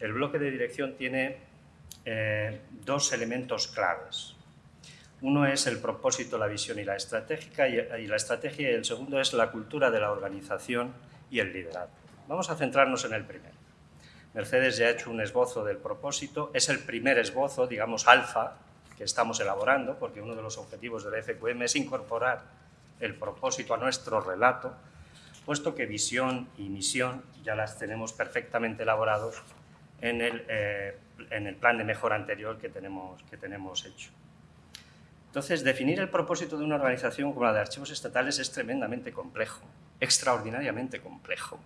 el bloque de dirección tiene eh, dos elementos claves. Uno es el propósito, la visión y la, estratégica, y, la estrategia, y el segundo es la cultura de la organización y el liderazgo. Vamos a centrarnos en el primero. Mercedes ya ha hecho un esbozo del propósito, es el primer esbozo, digamos, alfa, que estamos elaborando, porque uno de los objetivos del FQM es incorporar el propósito a nuestro relato, puesto que visión y misión ya las tenemos perfectamente elaborados en el, eh, en el plan de mejora anterior que tenemos, que tenemos hecho. Entonces, definir el propósito de una organización como la de archivos estatales es tremendamente complejo, extraordinariamente complejo.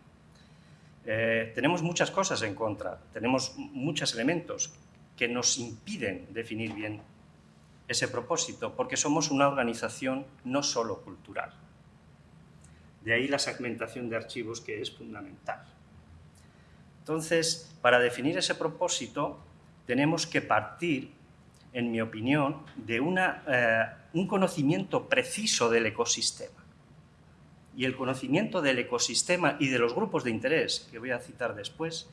Eh, tenemos muchas cosas en contra, tenemos muchos elementos que nos impiden definir bien ese propósito, porque somos una organización no solo cultural. De ahí la segmentación de archivos que es fundamental. Entonces, para definir ese propósito, tenemos que partir, en mi opinión, de eh, un conocimiento preciso del ecosistema. Y el conocimiento del ecosistema y de los grupos de interés, que voy a citar después,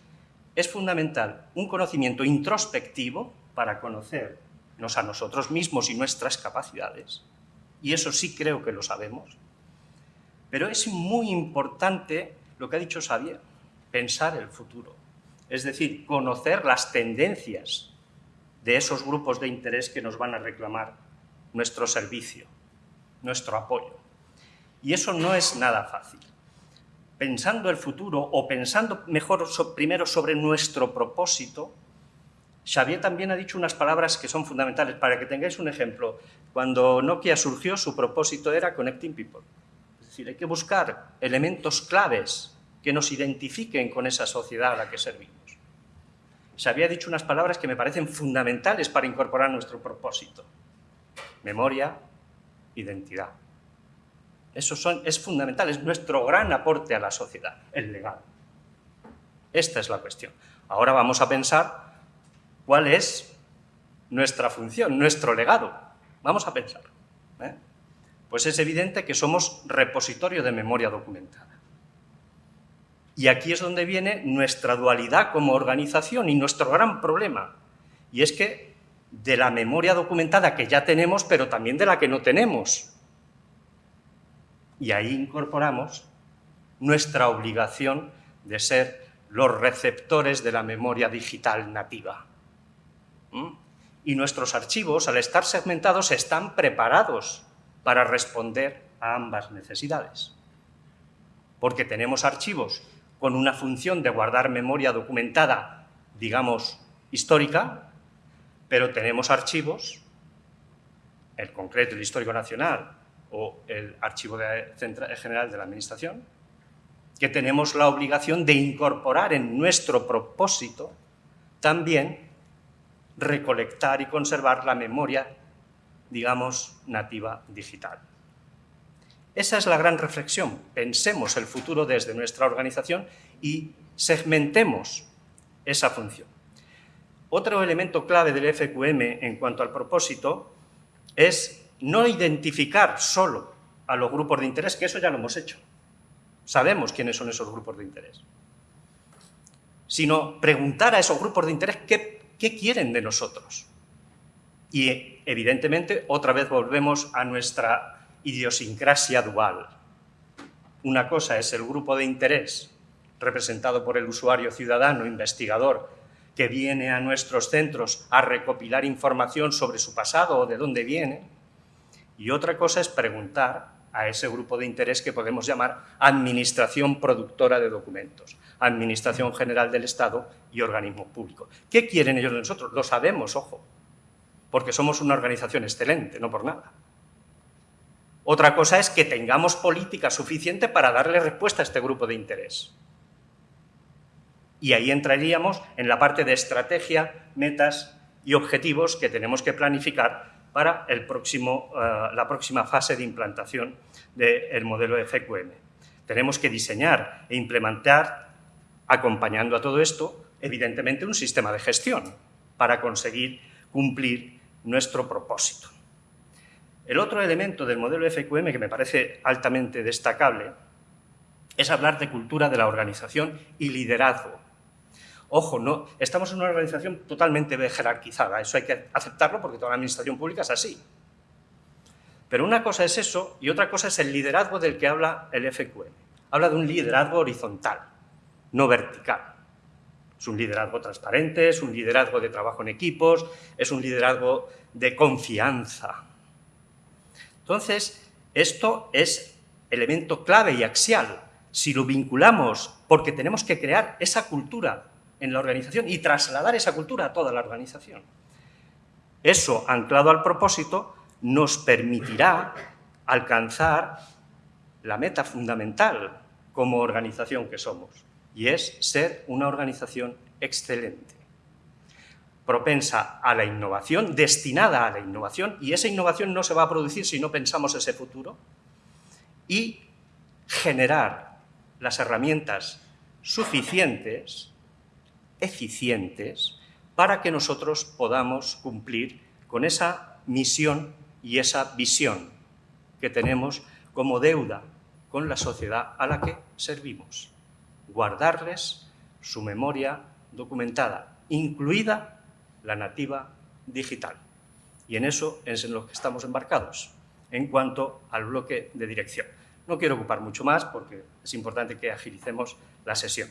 es fundamental un conocimiento introspectivo para conocernos a nosotros mismos y nuestras capacidades, y eso sí creo que lo sabemos, pero es muy importante lo que ha dicho Xavier, pensar el futuro. Es decir, conocer las tendencias de esos grupos de interés que nos van a reclamar nuestro servicio, nuestro apoyo. Y eso no es nada fácil. Pensando el futuro o pensando mejor primero sobre nuestro propósito, Xavier también ha dicho unas palabras que son fundamentales. Para que tengáis un ejemplo, cuando Nokia surgió, su propósito era Connecting People. Es decir, hay que buscar elementos claves que nos identifiquen con esa sociedad a la que servimos. Se había dicho unas palabras que me parecen fundamentales para incorporar nuestro propósito. Memoria, identidad. Eso son, es fundamental, es nuestro gran aporte a la sociedad, el legado. Esta es la cuestión. Ahora vamos a pensar cuál es nuestra función, nuestro legado. Vamos a pensar. ¿eh? Pues es evidente que somos repositorio de memoria documentada. Y aquí es donde viene nuestra dualidad como organización y nuestro gran problema. Y es que de la memoria documentada que ya tenemos, pero también de la que no tenemos. Y ahí incorporamos nuestra obligación de ser los receptores de la memoria digital nativa. ¿Mm? Y nuestros archivos, al estar segmentados, están preparados para responder a ambas necesidades. Porque tenemos archivos con una función de guardar memoria documentada, digamos, histórica, pero tenemos archivos, el concreto, el histórico nacional o el archivo general de la Administración, que tenemos la obligación de incorporar en nuestro propósito también recolectar y conservar la memoria, digamos, nativa digital. Esa es la gran reflexión. Pensemos el futuro desde nuestra organización y segmentemos esa función. Otro elemento clave del FQM en cuanto al propósito es no identificar solo a los grupos de interés, que eso ya lo hemos hecho. Sabemos quiénes son esos grupos de interés. Sino preguntar a esos grupos de interés qué, qué quieren de nosotros. Y evidentemente otra vez volvemos a nuestra idiosincrasia dual. Una cosa es el grupo de interés representado por el usuario ciudadano, investigador, que viene a nuestros centros a recopilar información sobre su pasado o de dónde viene, y otra cosa es preguntar a ese grupo de interés que podemos llamar Administración Productora de Documentos, Administración General del Estado y organismo público. ¿Qué quieren ellos de nosotros? Lo sabemos, ojo, porque somos una organización excelente, no por nada. Otra cosa es que tengamos política suficiente para darle respuesta a este grupo de interés. Y ahí entraríamos en la parte de estrategia, metas y objetivos que tenemos que planificar para el próximo, eh, la próxima fase de implantación del modelo FQM. Tenemos que diseñar e implementar, acompañando a todo esto, evidentemente un sistema de gestión para conseguir cumplir nuestro propósito. El otro elemento del modelo FQM que me parece altamente destacable es hablar de cultura de la organización y liderazgo. Ojo, no, estamos en una organización totalmente jerarquizada, eso hay que aceptarlo porque toda la administración pública es así. Pero una cosa es eso y otra cosa es el liderazgo del que habla el FQM. Habla de un liderazgo horizontal, no vertical. Es un liderazgo transparente, es un liderazgo de trabajo en equipos, es un liderazgo de confianza. Entonces, esto es elemento clave y axial. Si lo vinculamos, porque tenemos que crear esa cultura en la organización y trasladar esa cultura a toda la organización. Eso, anclado al propósito, nos permitirá alcanzar la meta fundamental como organización que somos, y es ser una organización excelente, propensa a la innovación, destinada a la innovación, y esa innovación no se va a producir si no pensamos ese futuro, y generar las herramientas suficientes, eficientes, para que nosotros podamos cumplir con esa misión y esa visión que tenemos como deuda con la sociedad a la que servimos. Guardarles su memoria documentada, incluida la nativa digital. Y en eso es en lo que estamos embarcados, en cuanto al bloque de dirección. No quiero ocupar mucho más porque es importante que agilicemos la sesión.